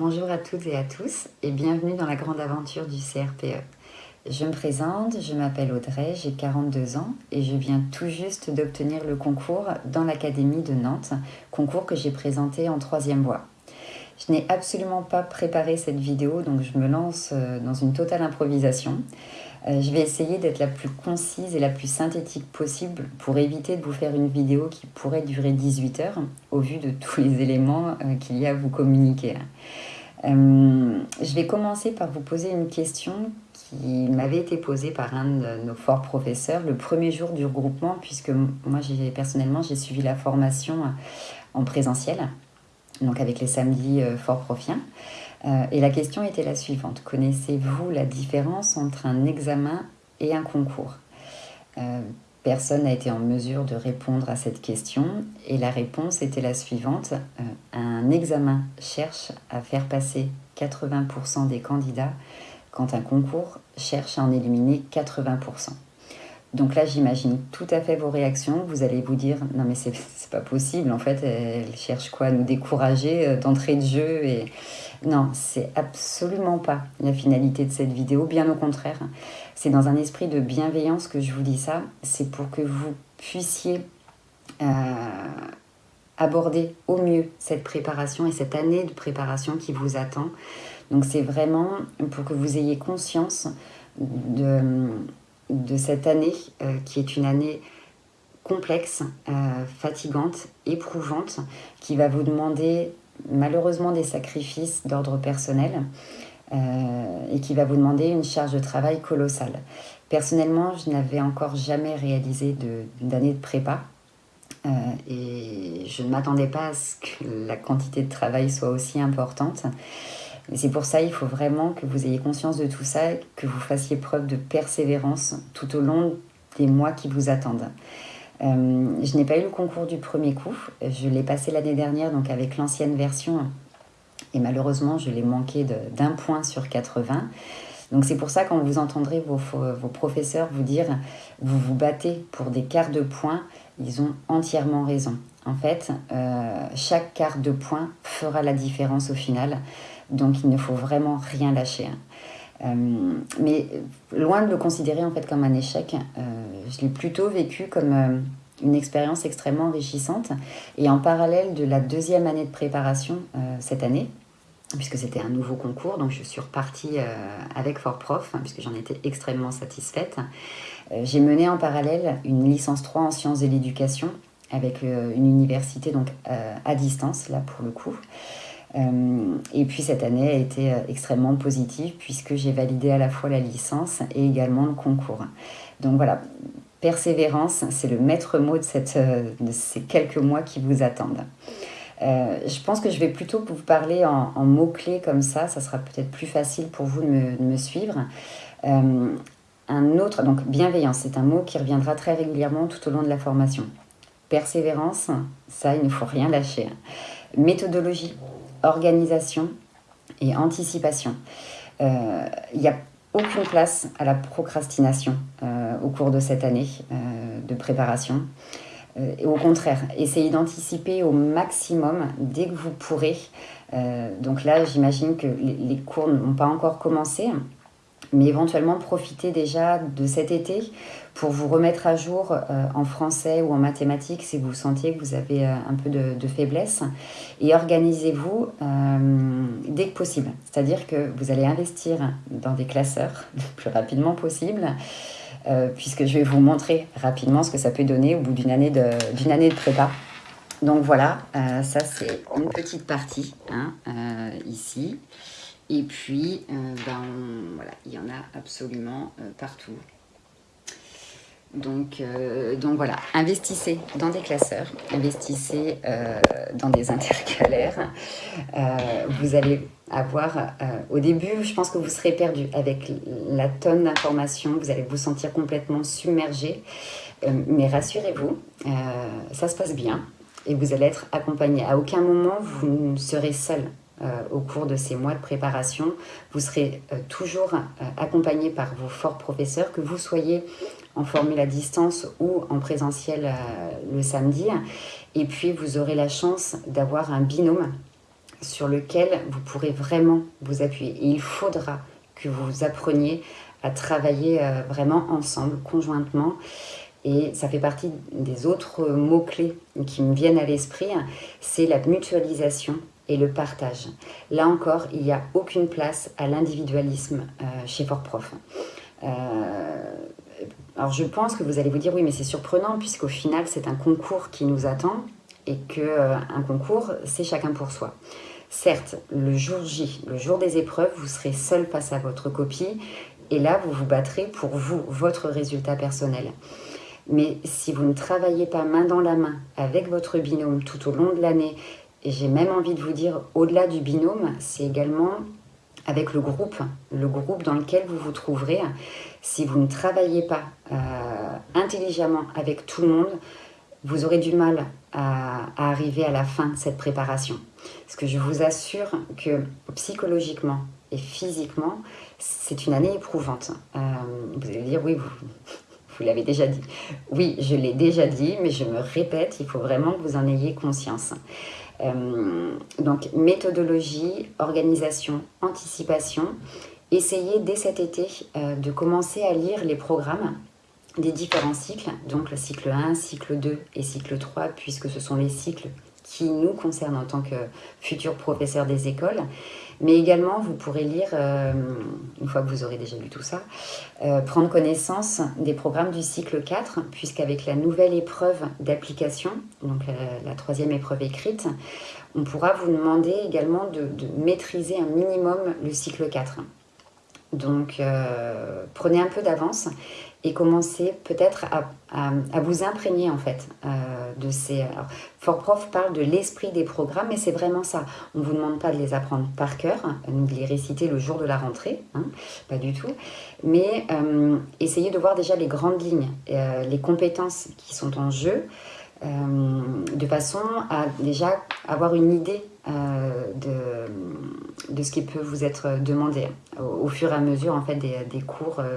Bonjour à toutes et à tous et bienvenue dans la grande aventure du CRPE. Je me présente, je m'appelle Audrey, j'ai 42 ans et je viens tout juste d'obtenir le concours dans l'Académie de Nantes, concours que j'ai présenté en troisième voie. Je n'ai absolument pas préparé cette vidéo donc je me lance euh, dans une totale improvisation. Euh, je vais essayer d'être la plus concise et la plus synthétique possible pour éviter de vous faire une vidéo qui pourrait durer 18 heures au vu de tous les éléments euh, qu'il y a à vous communiquer. Euh, je vais commencer par vous poser une question qui m'avait été posée par un de nos forts professeurs le premier jour du regroupement puisque moi personnellement j'ai suivi la formation en présentiel donc avec les samedis fort profiens. Euh, et la question était la suivante. Connaissez-vous la différence entre un examen et un concours? Euh, Personne n'a été en mesure de répondre à cette question et la réponse était la suivante. Euh, un examen cherche à faire passer 80% des candidats quand un concours cherche à en éliminer 80%. Donc là, j'imagine tout à fait vos réactions. Vous allez vous dire, non mais c'est pas possible, en fait, elle cherche quoi Nous décourager d'entrée de jeu et non, c'est absolument pas la finalité de cette vidéo, bien au contraire. C'est dans un esprit de bienveillance que je vous dis ça. C'est pour que vous puissiez euh, aborder au mieux cette préparation et cette année de préparation qui vous attend. Donc c'est vraiment pour que vous ayez conscience de, de cette année euh, qui est une année complexe, euh, fatigante, éprouvante, qui va vous demander malheureusement des sacrifices d'ordre personnel euh, et qui va vous demander une charge de travail colossale. Personnellement, je n'avais encore jamais réalisé d'année de, prépa euh, et je ne m'attendais pas à ce que la quantité de travail soit aussi importante. C'est pour ça il faut vraiment que vous ayez conscience de tout ça, que vous fassiez preuve de persévérance tout au long des mois qui vous attendent. Euh, je n'ai pas eu le concours du premier coup. Je l'ai passé l'année dernière donc avec l'ancienne version. Et malheureusement, je l'ai manqué d'un point sur 80. Donc c'est pour ça quand vous entendrez vos, professeurs vous dire vous vous battez pour des quarts de point, ils ont entièrement raison. En fait, euh, chaque quart de point fera la différence au final. Donc il ne faut vraiment rien lâcher. Euh, mais loin de le considérer en fait comme un échec, euh, je l'ai plutôt vécu comme euh, une expérience extrêmement enrichissante. Et en parallèle de la deuxième année de préparation cette année, puisque c'était un nouveau concours, donc je suis repartie avec Fort Prof, hein, puisque j'en étais extrêmement satisfaite. J'ai mené en parallèle une licence 3 en sciences de l'éducation avec une université donc à distance, là pour le coup. Euh, et puis cette année a été euh, extrêmement positive puisque j'ai validé à la fois la licence et également le concours. Donc voilà, persévérance, c'est le maître mot de, euh, ces quelques mois qui vous attendent. je pense que je vais plutôt vous parler en, mots-clés comme ça, ça sera peut-être plus facile pour vous de me suivre. un autre, donc bienveillance, c'est un mot qui reviendra très régulièrement tout au long de la formation. Persévérance, ça, il ne faut rien lâcher. Méthodologie, organisation et anticipation. Euh, il n'y a aucune place à la procrastination euh, au cours de cette année euh, de préparation. Au contraire, essayez d'anticiper au maximum dès que vous pourrez. donc là, j'imagine que les cours n'ont pas encore commencé, mais éventuellement profitez déjà de cet été pour vous remettre à jour euh, en français ou en mathématiques si vous sentiez que vous avez euh, un peu de, faiblesse et organisez-vous euh, dès que possible. C'est-à-dire que vous allez investir dans des classeurs le plus rapidement possible puisque je vais vous montrer rapidement ce que ça peut donner au bout d'une année, de, année de prépa. Donc voilà, ça c'est une petite partie hein, ici. Et puis, ben, voilà, il y en a absolument partout. Donc, euh, donc voilà, investissez dans des classeurs, investissez euh, dans des intercalaires. Euh, vous allez avoir, au début, je pense que vous serez perdu avec la tonne d'informations, vous allez vous sentir complètement submergé. mais rassurez-vous, ça se passe bien et vous allez être accompagné. À aucun moment, vous ne serez seul au cours de ces mois de préparation. Vous serez toujours accompagné par vos forts professeurs, que vous soyez en formule à distance ou en présentiel euh, le samedi. Et puis, vous aurez la chance d'avoir un binôme sur lequel vous pourrez vraiment vous appuyer. Il faudra que vous appreniez à travailler euh, vraiment ensemble, conjointement. Et ça fait partie des autres mots-clés qui me viennent à l'esprit, c'est la mutualisation et le partage. Là encore, il n'y a aucune place à l'individualisme euh, chez Fort Prof. Euh, alors je pense que vous allez vous dire, oui, mais c'est surprenant, puisqu'au final, c'est un concours qui nous attend, et qu'un euh, concours, c'est chacun pour soi. Certes, le jour J, le jour des épreuves, vous serez seul face à votre copie, et là, vous vous battrez pour vous, votre résultat personnel. Mais si vous ne travaillez pas main dans la main avec votre binôme tout au long de l'année, et j'ai même envie de vous dire, au-delà du binôme, c'est également avec le groupe, le groupe dans lequel vous vous trouverez. Si vous ne travaillez pas euh, intelligemment avec tout le monde, vous aurez du mal à, arriver à la fin de cette préparation. Parce que je vous assure que psychologiquement et physiquement, c'est une année éprouvante. Euh, vous allez dire, oui, vous, vous l'avez déjà dit. Oui, je l'ai déjà dit, mais je me répète, il faut vraiment que vous en ayez conscience. Euh, donc, méthodologie, organisation, anticipation. Essayez dès cet été euh, de commencer à lire les programmes des différents cycles, donc le cycle 1, cycle 2 et cycle 3, puisque ce sont les cycles qui nous concernent en tant que futurs professeurs des écoles. Mais également, vous pourrez lire, euh, une fois que vous aurez déjà lu tout ça, euh, prendre connaissance des programmes du cycle 4, puisqu'avec la nouvelle épreuve d'application, donc la, troisième épreuve écrite, on pourra vous demander également de, de maîtriser un minimum le cycle 4. Donc, euh, prenez un peu d'avance et commencez peut-être à, vous imprégner en fait euh, de ces... Alors, Fort Prof parle de l'esprit des programmes, mais c'est vraiment ça. On ne vous demande pas de les apprendre par cœur, de les réciter le jour de la rentrée, hein, pas du tout, mais euh, essayez de voir déjà les grandes lignes, les compétences qui sont en jeu, de façon à déjà avoir une idée euh, de, ce qui peut vous être demandé au, fur et à mesure en fait, des, cours euh,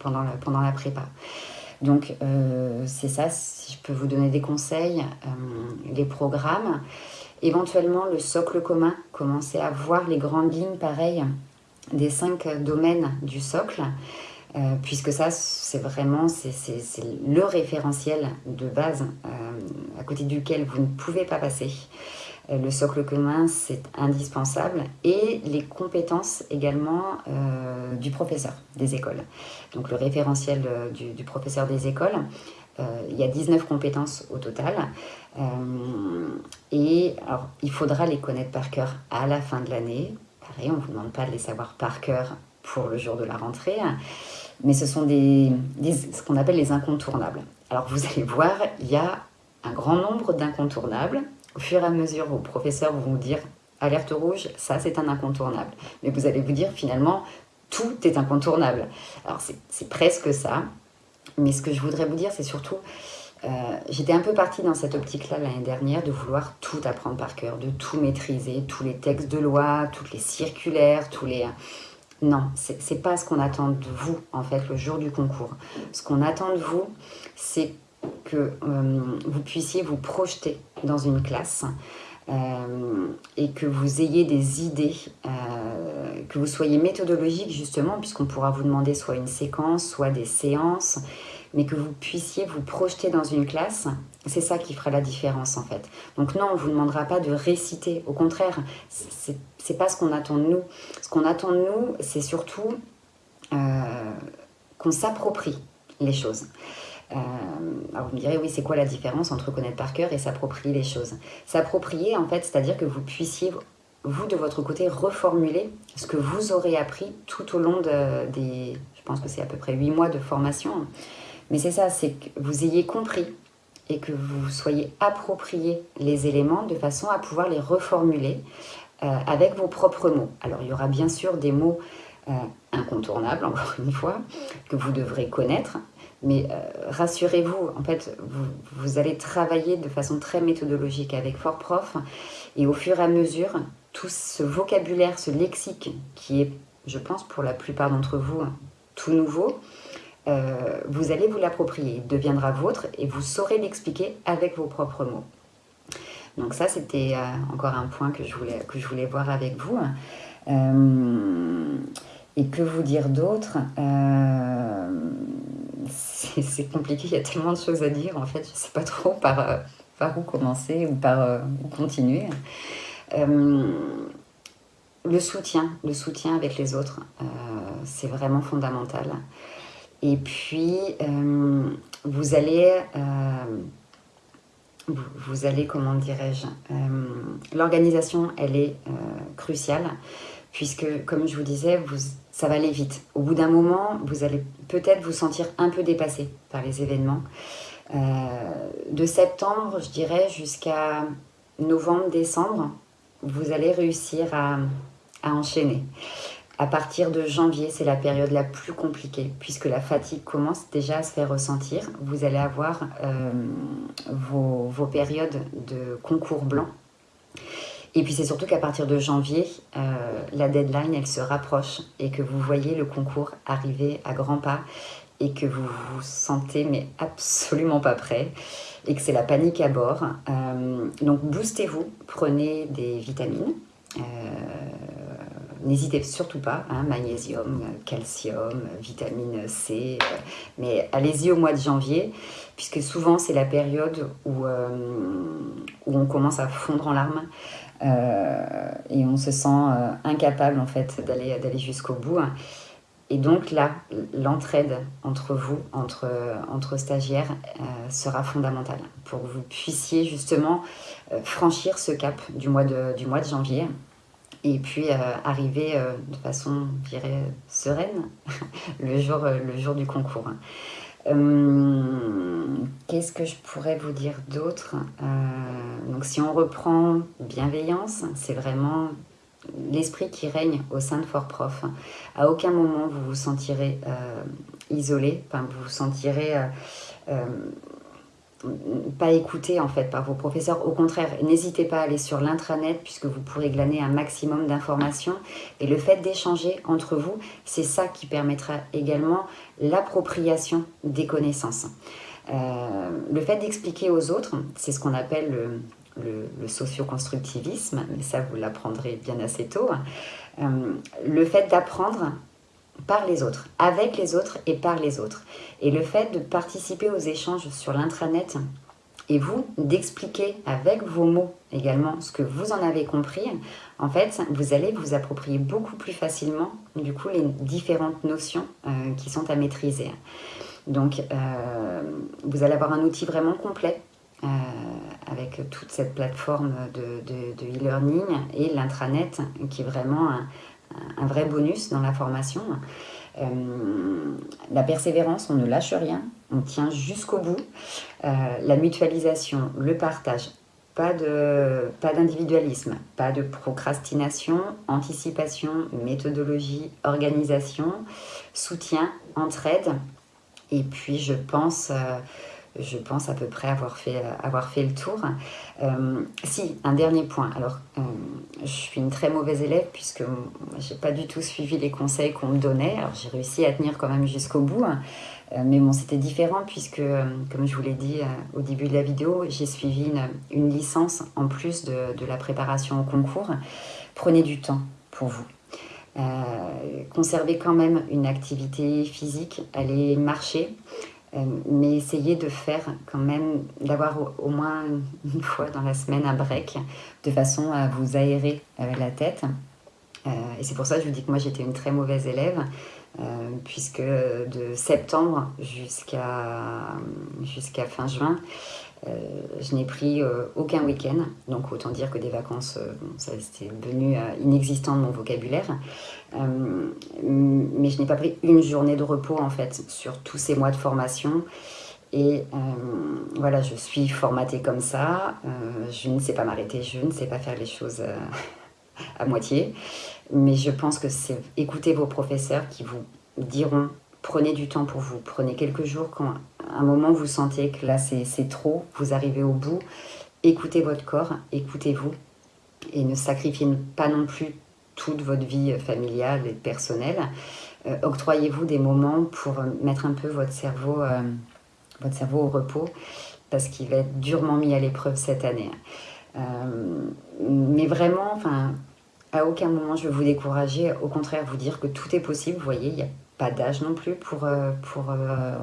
pendant, la, pendant la prépa. Donc euh, c'est ça, si je peux vous donner des conseils, les programmes, éventuellement le socle commun, commencer à voir les grandes lignes pareil des cinq domaines du socle, puisque ça c'est vraiment le référentiel de base à côté duquel vous ne pouvez pas passer. Euh, le socle commun, c'est indispensable. Et les compétences également euh, du professeur des écoles. Donc le référentiel euh, du, professeur des écoles, il y a 19 compétences au total. et alors, il faudra les connaître par cœur à la fin de l'année. Pareil, on ne vous demande pas de les savoir par cœur pour le jour de la rentrée. Mais ce sont ce qu'on appelle les incontournables. Alors vous allez voir, il y a un grand nombre d'incontournables au fur et à mesure, vos professeurs vont vous dire alerte rouge, ça c'est un incontournable. Mais vous allez vous dire finalement, tout est incontournable. Alors c'est presque ça, mais ce que je voudrais vous dire, c'est surtout, euh, j'étais un peu partie dans cette optique-là l'année dernière de vouloir tout apprendre par cœur, de tout maîtriser, tous les textes de loi, toutes les circulaires, tous les... Non, c'est pas ce qu'on attend de vous, en fait, le jour du concours. Ce qu'on attend de vous, c'est que euh, vous puissiez vous projeter dans une classe euh, et que vous ayez des idées, euh, que vous soyez méthodologique justement, puisqu'on pourra vous demander soit une séquence, soit des séances, mais que vous puissiez vous projeter dans une classe, c'est ça qui fera la différence en fait. Donc non, on ne vous demandera pas de réciter, au contraire, c'est pas ce qu'on attend de nous. Ce qu'on attend de nous, c'est surtout qu'on s'approprie les choses. Euh, alors vous me direz, oui, c'est quoi la différence entre connaître par cœur et s'approprier les choses? S'approprier, en fait, c'est-à-dire que vous puissiez, vous, de votre côté, reformuler ce que vous aurez appris tout au long des, je pense que c'est à peu près 8 mois de formation. Mais c'est ça, c'est que vous ayez compris et que vous soyez approprié les éléments de façon à pouvoir les reformuler euh, avec vos propres mots. Alors il y aura bien sûr des mots euh, incontournables, encore une fois, que vous devrez connaître, mais euh, rassurez-vous, en fait, vous, allez travailler de façon très méthodologique avec Fort Prof. Et au fur et à mesure, tout ce vocabulaire, ce lexique qui est, je pense, pour la plupart d'entre vous, tout nouveau, euh, vous allez vous l'approprier. Il deviendra vôtre et vous saurez l'expliquer avec vos propres mots. Donc ça, c'était encore un point que je voulais, que je voulais voir avec vous. Et que vous dire d'autre C'est compliqué, il y a tellement de choses à dire. En fait, je ne sais pas trop par, par où commencer ou par où continuer. le soutien, le soutien avec les autres, c'est vraiment fondamental. Et puis, euh, vous allez, euh, vous, allez, comment dirais-je, euh, l'organisation, elle est cruciale, puisque, comme je vous disais, vous, ça va aller vite. Au bout d'un moment, vous allez peut-être vous sentir un peu dépassé par les événements. de septembre, je dirais, jusqu'à novembre, décembre, vous allez réussir à, enchaîner. À partir de janvier, c'est la période la plus compliquée puisque la fatigue commence déjà à se faire ressentir. Vous allez avoir euh, vos, périodes de concours blanc. Et puis c'est surtout qu'à partir de janvier, euh, la deadline, elle se rapproche et que vous voyez le concours arriver à grands pas et que vous vous sentez mais absolument pas prêt et que c'est la panique à bord. Euh, donc boostez-vous, prenez des vitamines. N'hésitez surtout pas, hein, magnésium, calcium, vitamine C, euh, mais allez-y au mois de janvier, puisque souvent c'est la période où, euh, où on commence à fondre en larmes euh, et on se sent incapable en fait d'aller jusqu'au bout. Et donc là, l'entraide entre vous, entre, entre stagiaires, sera fondamentale pour que vous puissiez justement franchir ce cap du mois de, du mois de janvier et puis euh, arriver euh, de façon, je dirais, sereine le, jour, euh, le jour du concours. Qu'est-ce que je pourrais vous dire d'autre Donc si on reprend bienveillance, c'est vraiment l'esprit qui règne au sein de Fort Prof. À aucun moment vous vous sentirez isolé, enfin, vous vous sentirez pas écouté en fait par vos professeurs. Au contraire, n'hésitez pas à aller sur l'intranet puisque vous pourrez glaner un maximum d'informations. Et le fait d'échanger entre vous, c'est ça qui permettra également l'appropriation des connaissances. Euh, le fait d'expliquer aux autres, c'est ce qu'on appelle le, socio-constructivisme, mais ça vous l'apprendrez bien assez tôt. Euh, le fait d'apprendre par les autres, avec les autres et par les autres. Et le fait de participer aux échanges sur l'intranet et vous d'expliquer avec vos mots également ce que vous en avez compris, en fait, vous allez vous approprier beaucoup plus facilement du coup les différentes notions euh, qui sont à maîtriser. Donc, euh, vous allez avoir un outil vraiment complet euh, avec toute cette plateforme de e-learning et l'intranet qui est vraiment un vrai bonus dans la formation. Euh, la persévérance, on ne lâche rien, on tient jusqu'au bout. Euh, la mutualisation, le partage, pas d'individualisme, pas, pas de procrastination, anticipation, méthodologie, organisation, soutien, entraide. Et puis je pense... Euh, je pense à peu près avoir fait, euh, avoir fait le tour. Euh, si, un dernier point. Alors, euh, je suis une très mauvaise élève puisque je n'ai pas du tout suivi les conseils qu'on me donnait. Alors, j'ai réussi à tenir quand même jusqu'au bout. mais bon, c'était différent puisque, comme je vous l'ai dit au début de la vidéo, j'ai suivi une, licence en plus de, de, la préparation au concours. Prenez du temps pour vous. conservez quand même une activité physique, allez marcher, mais essayez de faire quand même, d'avoir au, moins une fois dans la semaine un break, de façon à vous aérer euh, la tête. Euh, et c'est pour ça que je vous dis que moi j'étais une très mauvaise élève, puisque de septembre jusqu'à fin juin, je n'ai pris aucun week-end, donc autant dire que des vacances, ça c'était devenu inexistant de mon vocabulaire. Euh, mais je n'ai pas pris une journée de repos en fait sur tous ces mois de formation. Et euh, voilà, je suis formatée comme ça. Euh, je ne sais pas m'arrêter, je ne sais pas faire les choses à moitié. Mais je pense que c'est écouter vos professeurs qui vous diront prenez du temps pour vous, prenez quelques jours quand à un moment vous sentez que là c'est trop, vous arrivez au bout. Écoutez votre corps, écoutez-vous et ne sacrifiez pas non plus toute votre vie familiale et personnelle. Euh, octroyez-vous des moments pour mettre un peu votre cerveau, euh, votre cerveau au repos parce qu'il va être durement mis à l'épreuve cette année. mais vraiment, enfin, à aucun moment je veux vous décourager, au contraire vous dire que tout est possible, vous voyez, il n'y a pas d'âge non plus pour, pour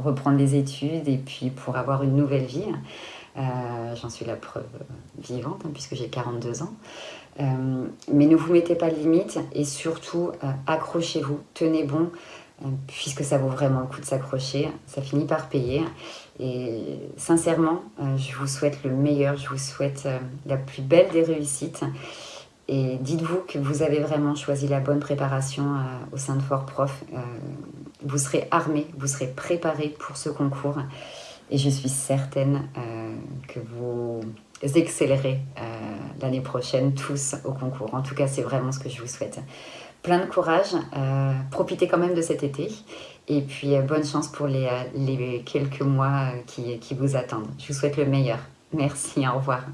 reprendre les études et puis pour avoir une nouvelle vie. J'en suis la preuve vivante hein, puisque j'ai 42 ans. mais ne vous mettez pas de limites et surtout accrochez-vous, tenez bon, euh, puisque ça vaut vraiment le coup de s'accrocher, ça finit par payer. Et sincèrement, euh, je vous souhaite le meilleur, je vous souhaite euh, la plus belle des réussites. Et dites-vous que vous avez vraiment choisi la bonne préparation au sein de Fort Prof. vous serez armé, vous serez préparé pour ce concours. Et je suis certaine que vous accélérez l'année prochaine tous au concours. En tout cas, c'est vraiment ce que je vous souhaite plein de courage, euh, profitez quand même de cet été et puis euh, bonne chance pour les, euh, quelques mois qui vous attendent. Je vous souhaite le meilleur. Merci, au revoir.